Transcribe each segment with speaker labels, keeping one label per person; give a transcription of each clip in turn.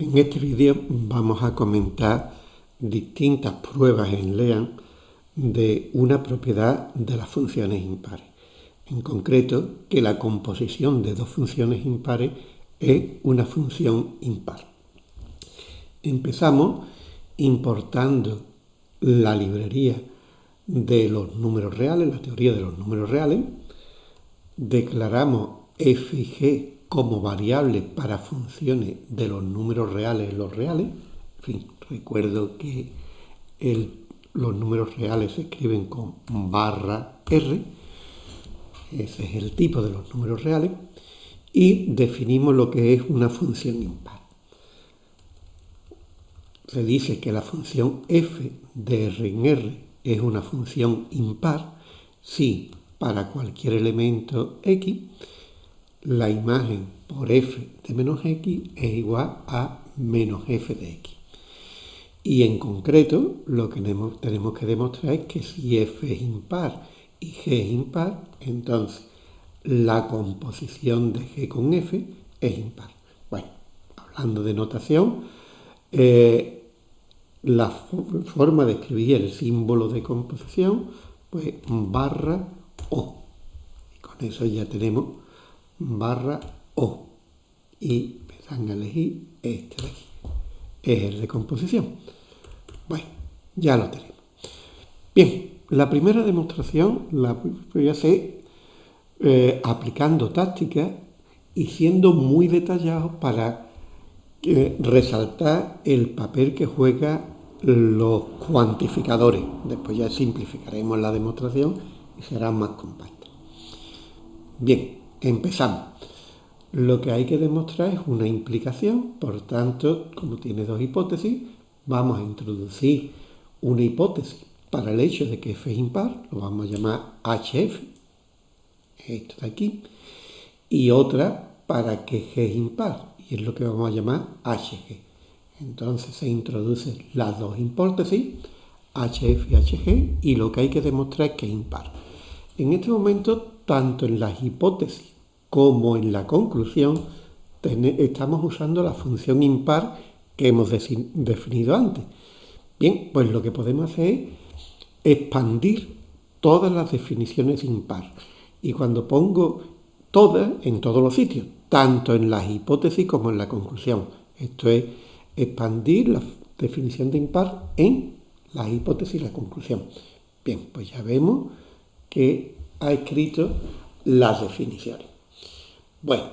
Speaker 1: En este vídeo vamos a comentar distintas pruebas en LEAN de una propiedad de las funciones impares. En concreto, que la composición de dos funciones impares es una función impar. Empezamos importando la librería de los números reales, la teoría de los números reales. Declaramos f y g como variable para funciones de los números reales los reales. En fin, recuerdo que los números reales se escriben con barra R. Ese es el tipo de los números reales. Y definimos lo que es una función impar. Se dice que la función f de R en R es una función impar si para cualquier elemento x la imagen por f de menos x es igual a menos f de x. Y en concreto, lo que tenemos que demostrar es que si f es impar y g es impar, entonces la composición de g con f es impar. Bueno, hablando de notación, eh, la forma de escribir el símbolo de composición, pues barra o. Y con eso ya tenemos barra O. Y me dan a elegir este de aquí. Es el de composición. Bueno, ya lo tenemos. Bien, la primera demostración la voy a hacer eh, aplicando tácticas y siendo muy detallado para eh, resaltar el papel que juega los cuantificadores. Después ya simplificaremos la demostración y será más compacta. Bien, Empezamos. Lo que hay que demostrar es una implicación, por tanto, como tiene dos hipótesis, vamos a introducir una hipótesis para el hecho de que f es impar, lo vamos a llamar HF, esto de aquí, y otra para que g es impar, y es lo que vamos a llamar HG. Entonces se introducen las dos hipótesis, HF y HG, y lo que hay que demostrar es que es impar. En este momento tanto en las hipótesis como en la conclusión, estamos usando la función impar que hemos definido antes. Bien, pues lo que podemos hacer es expandir todas las definiciones impar. Y cuando pongo todas, en todos los sitios, tanto en las hipótesis como en la conclusión. Esto es expandir la definición de impar en la hipótesis y la conclusión. Bien, pues ya vemos que ha escrito las definiciones. Bueno,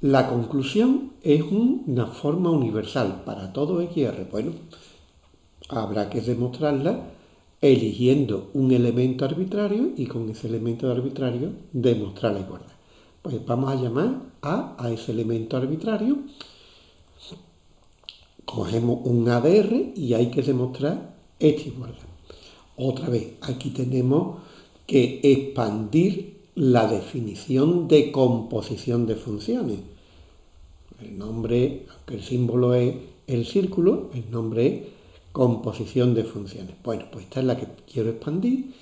Speaker 1: la conclusión es una forma universal para todo XR. Bueno, habrá que demostrarla eligiendo un elemento arbitrario y con ese elemento arbitrario demostrar la igualdad. Pues vamos a llamar a, a ese elemento arbitrario, cogemos un ADR y hay que demostrar esta igualdad. Otra vez, aquí tenemos que expandir la definición de composición de funciones. El nombre, aunque el símbolo es el círculo, el nombre es composición de funciones. Bueno, pues esta es la que quiero expandir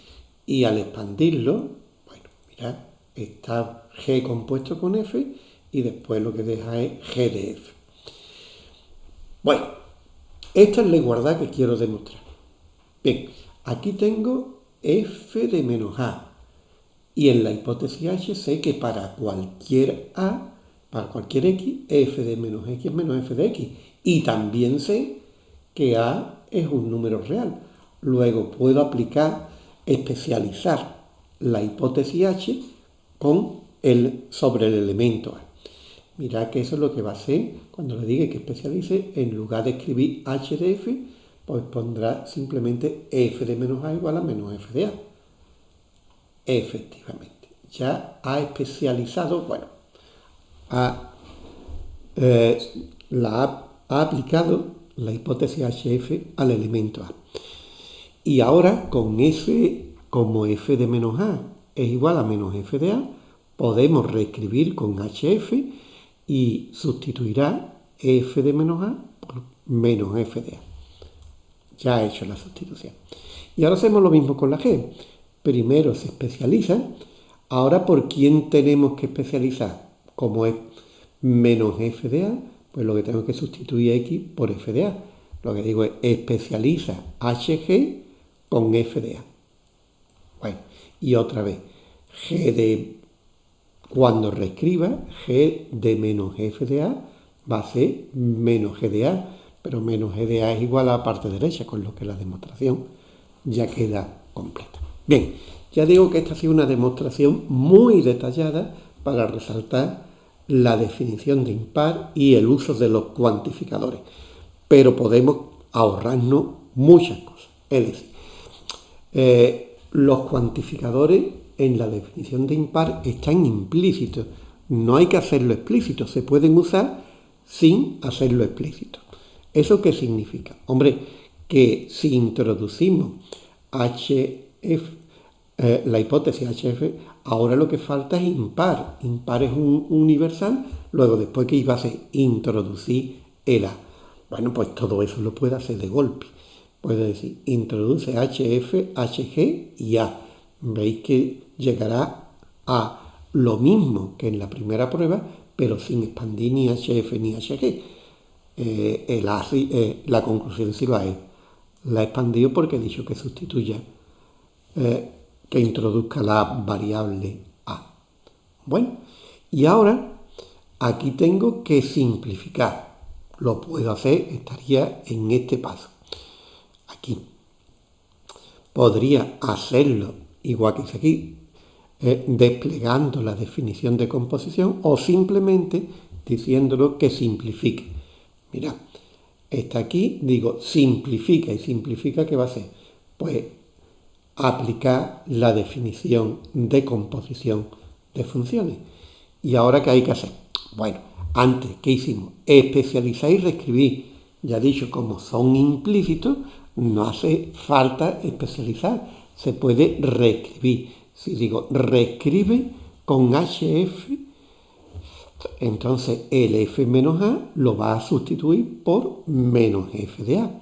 Speaker 1: y al expandirlo, bueno, mirad, está G compuesto con F y después lo que deja es G de F. Bueno, esta es la igualdad que quiero demostrar. Bien, aquí tengo f de menos a. Y en la hipótesis h sé que para cualquier a, para cualquier x, f de menos x es menos f de x. Y también sé que a es un número real. Luego puedo aplicar, especializar la hipótesis h con el, sobre el elemento a. Mirad que eso es lo que va a hacer cuando le diga que especialice, en lugar de escribir h de f, pues pondrá simplemente f de menos a igual a menos f de a. Efectivamente, ya ha especializado, bueno, ha, eh, aplicado la hipótesis HF al elemento A. Y ahora con f como f de menos a es igual a menos f de a, podemos reescribir con HF y sustituirá f de menos a por menos f de a ya ha hecho la sustitución. Y ahora hacemos lo mismo con la G. Primero se especializa, ahora ¿por quién tenemos que especializar? Como es menos f de a, pues lo que tengo que sustituir x por f de a. Lo que digo es especializa hg con f de a. Bueno, y otra vez, g de, cuando reescriba, g de menos f de a va a ser menos g de a, pero menos g de a es igual a la parte derecha, con lo que la demostración ya queda completa. Bien, ya digo que esta ha sido una demostración muy detallada para resaltar la definición de impar y el uso de los cuantificadores, pero podemos ahorrarnos muchas cosas. Es decir, eh, los cuantificadores en la definición de impar están implícitos, no hay que hacerlo explícito, se pueden usar sin hacerlo explícito. ¿Eso qué significa? Hombre, que si introducimos HF eh, la hipótesis HF, ahora lo que falta es impar. Impar es un universal, luego después que iba a ser introducir el A. Bueno, pues todo eso lo puede hacer de golpe. Puede decir, introduce HF, HG y A. Veis que llegará a lo mismo que en la primera prueba, pero sin expandir ni HF ni HG. Eh, eh, la conclusión sí va a La he porque he dicho que sustituya que introduzca la variable a. Bueno, y ahora aquí tengo que simplificar. Lo puedo hacer, estaría en este paso. Aquí. Podría hacerlo igual que hice aquí, eh, desplegando la definición de composición o simplemente diciéndolo que simplifique. Mira, está aquí, digo simplifica y simplifica, ¿qué va a ser? Pues aplicar la definición de composición de funciones. ¿Y ahora qué hay que hacer? Bueno, antes, ¿qué hicimos? Especializar y reescribir. Ya dicho, como son implícitos, no hace falta especializar. Se puede reescribir. Si digo reescribe con HF, entonces el F menos A lo va a sustituir por menos F de A.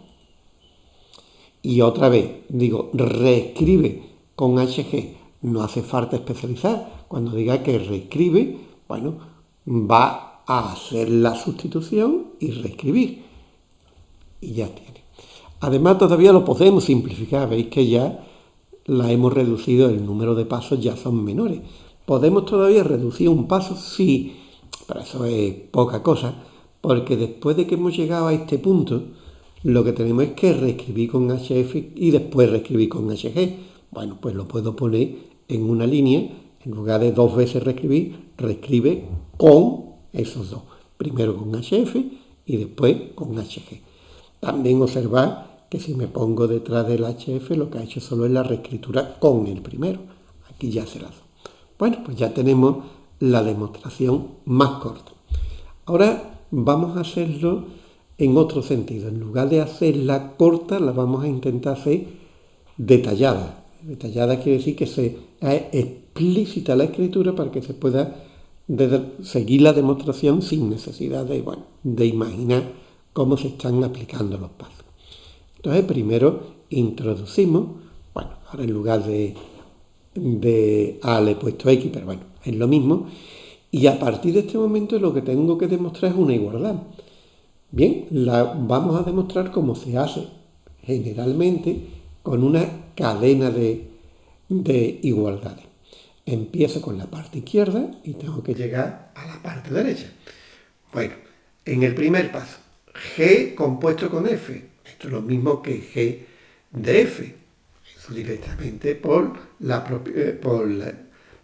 Speaker 1: Y otra vez, digo, reescribe con HG. No hace falta especializar. Cuando diga que reescribe, bueno, va a hacer la sustitución y reescribir. Y ya tiene. Además, todavía lo podemos simplificar. Veis que ya la hemos reducido, el número de pasos ya son menores. ¿Podemos todavía reducir un paso? Sí, pero eso es poca cosa, porque después de que hemos llegado a este punto, lo que tenemos es que reescribir con HF y después reescribir con HG. Bueno, pues lo puedo poner en una línea, en lugar de dos veces reescribir, reescribe con esos dos. Primero con HF y después con HG. También observar que si me pongo detrás del HF, lo que ha hecho solo es la reescritura con el primero. Aquí ya se la Bueno, pues ya tenemos la demostración más corta. Ahora vamos a hacerlo en otro sentido. En lugar de hacerla corta, la vamos a intentar hacer detallada. Detallada quiere decir que se explícita la escritura para que se pueda seguir la demostración sin necesidad de, bueno, de imaginar cómo se están aplicando los pasos. Entonces, primero introducimos, bueno, ahora en lugar de, de A le he puesto X, pero bueno, es lo mismo. Y a partir de este momento lo que tengo que demostrar es una igualdad. Bien, la vamos a demostrar cómo se hace generalmente con una cadena de, de igualdades. Empiezo con la parte izquierda y tengo que llegar a la parte derecha. Bueno, en el primer paso, G compuesto con F. Esto es lo mismo que G de F. Directamente por la, eh, por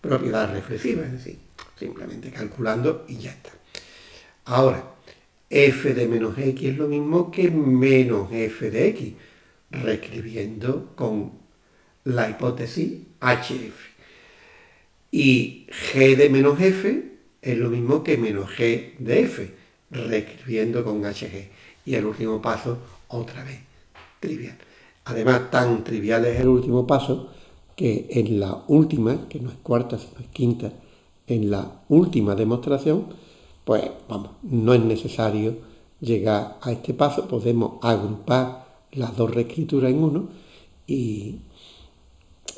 Speaker 1: propiedad reflexiva, es decir, simplemente calculando y ya está. Ahora, f de menos x es lo mismo que menos f de x, reescribiendo con la hipótesis hf. Y g de menos f es lo mismo que menos g de f, reescribiendo con hg. Y el último paso, otra vez, trivial. Además, tan trivial es el último paso que en la última, que no es cuarta, sino es quinta, en la última demostración, pues vamos, no es necesario llegar a este paso, podemos agrupar las dos reescrituras en uno y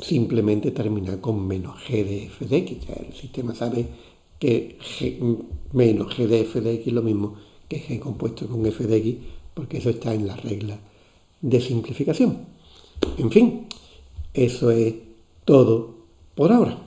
Speaker 1: simplemente terminar con menos g de f de x. Ya el sistema sabe que menos g de f de x es lo mismo que g compuesto con f de x, porque eso está en la regla de simplificación. En fin, eso es todo por ahora.